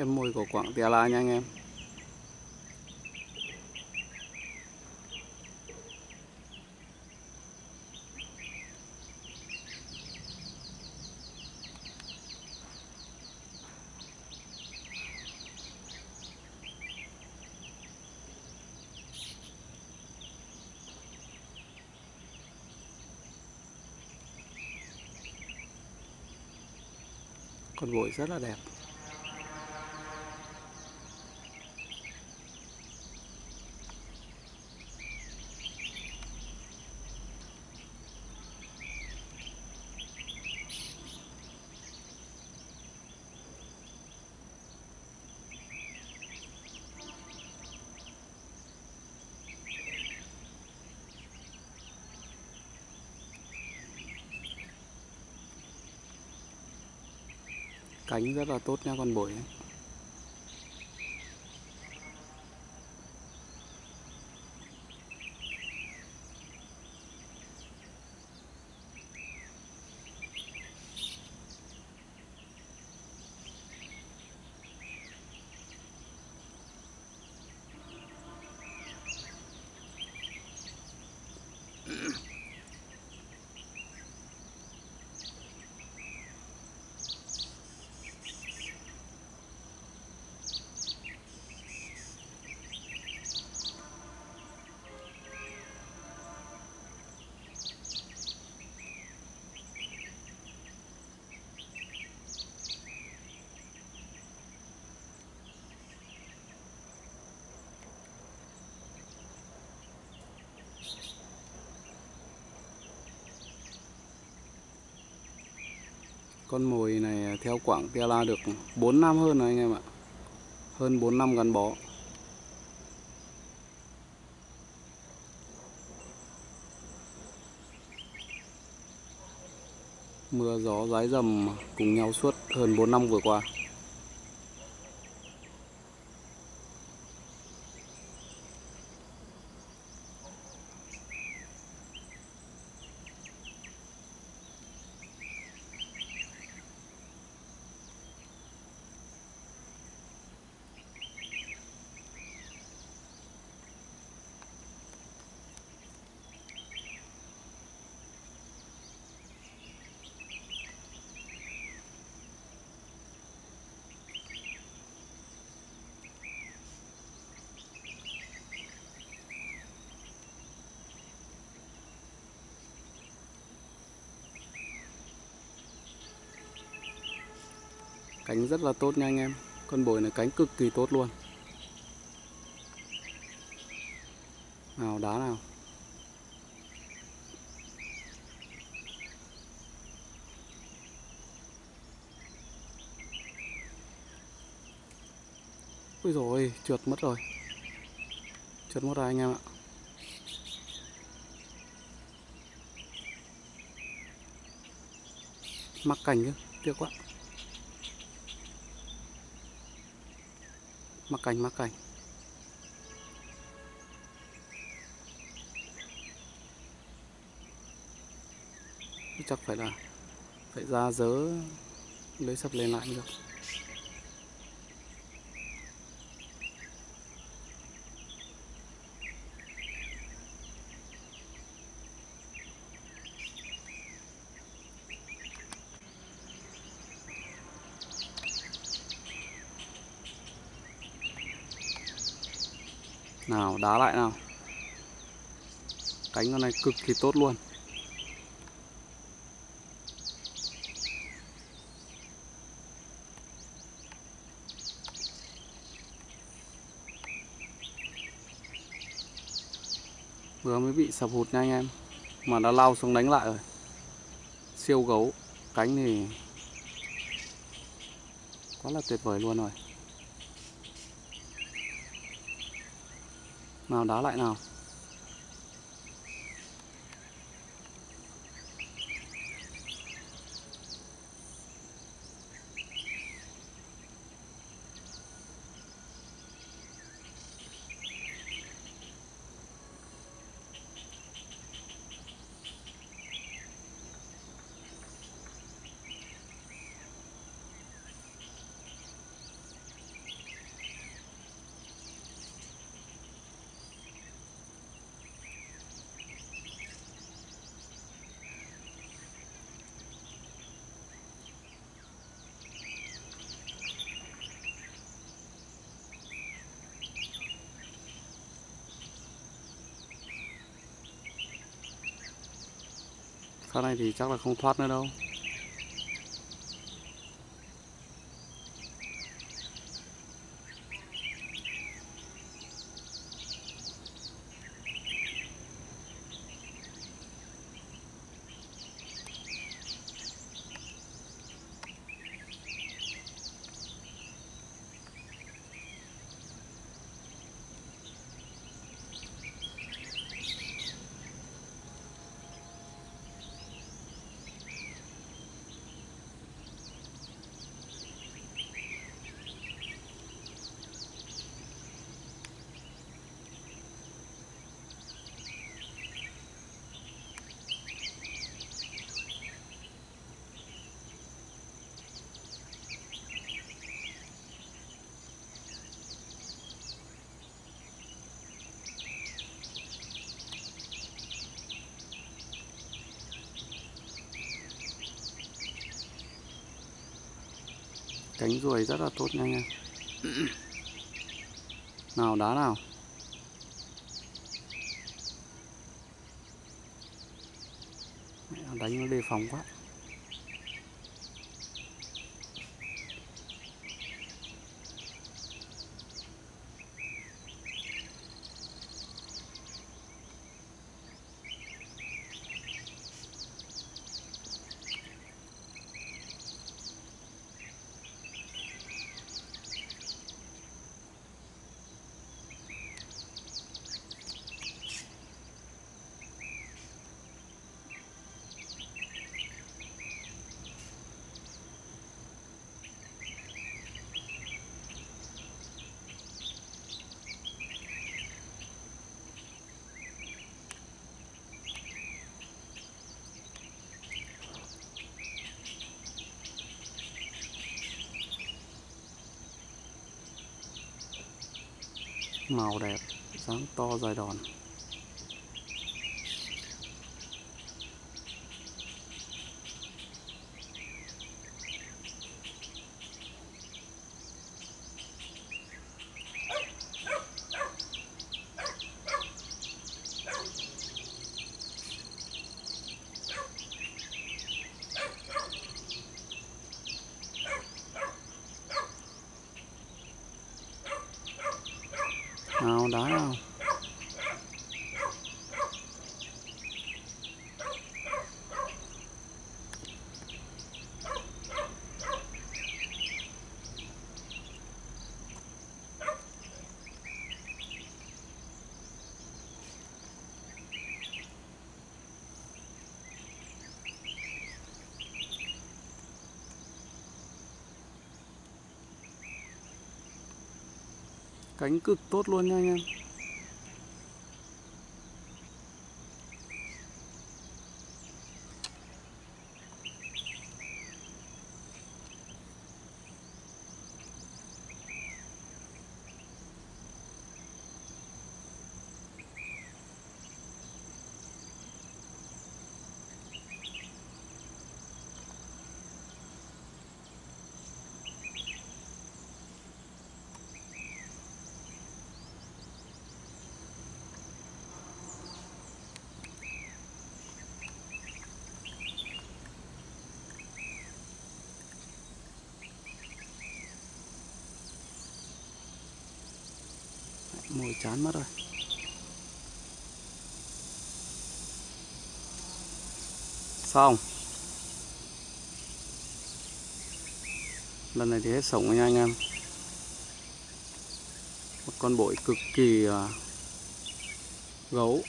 Em mùi của Quảng Tia La nha anh em. Con bội rất là đẹp. Cánh rất là tốt nha con bổi. Con mồi này à, theo Quảng Tia La được 4 năm hơn rồi anh em ạ. Hơn 4 năm gắn bó. Mưa, gió, rái rầm cùng nhau suốt hơn 4 năm vừa qua. Cánh rất là tốt nha anh em. Con bồi này cánh cực kỳ tốt luôn. Nào, đá nào. Ui rồi trượt mất rồi. Trượt mất rồi anh em ạ. Mắc cảnh chứ, Tiếc quá. Mắc cành mắc cành. Chắc phải là phải ra dớ, lấy sập lên lại được. Nào, đá lại nào. Cánh con này cực kỳ tốt luôn. Vừa mới bị sập hụt nha anh em. Mà đã lao xuống đánh lại rồi. Siêu gấu. Cánh thì Quá là tuyệt vời luôn rồi. Nào đá lại nào. Sau này thì chắc là không thoát nữa đâu. Cánh ruồi rất là tốt nha anh em. Nào, đá nào. Đánh nó đề phòng quá. Màu đẹp dáng to dài đòn. Nào đá không? Cánh cực tốt luôn nha anh em. Mồi chán mất rồi. Xong lần này thì hết sống nha anh em. Một con bội cực kỳ à, gấu.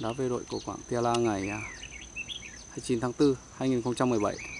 Đá về đội của Quảng Tia La ngày à, 29 tháng 4 2017